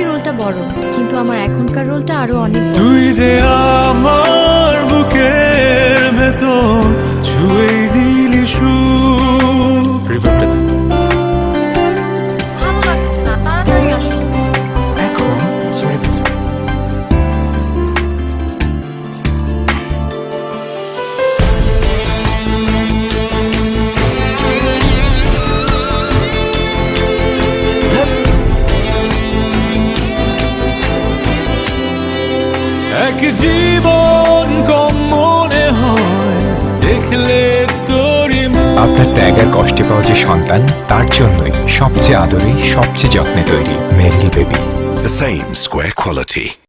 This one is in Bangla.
রোলটা বড় কিন্তু আমার এখনকার রোলটা আরও অনেক। তুই যে আমার এক জীবন কম মনে হয়। দেখলে তোরই আপনার ত্যাগের কষ্টে পাওয়া যে সন্তান তার জন্যই সবচেয়ে আদরে সবচেয়ে যত্নে তৈরি মেরলি baby. The same square quality.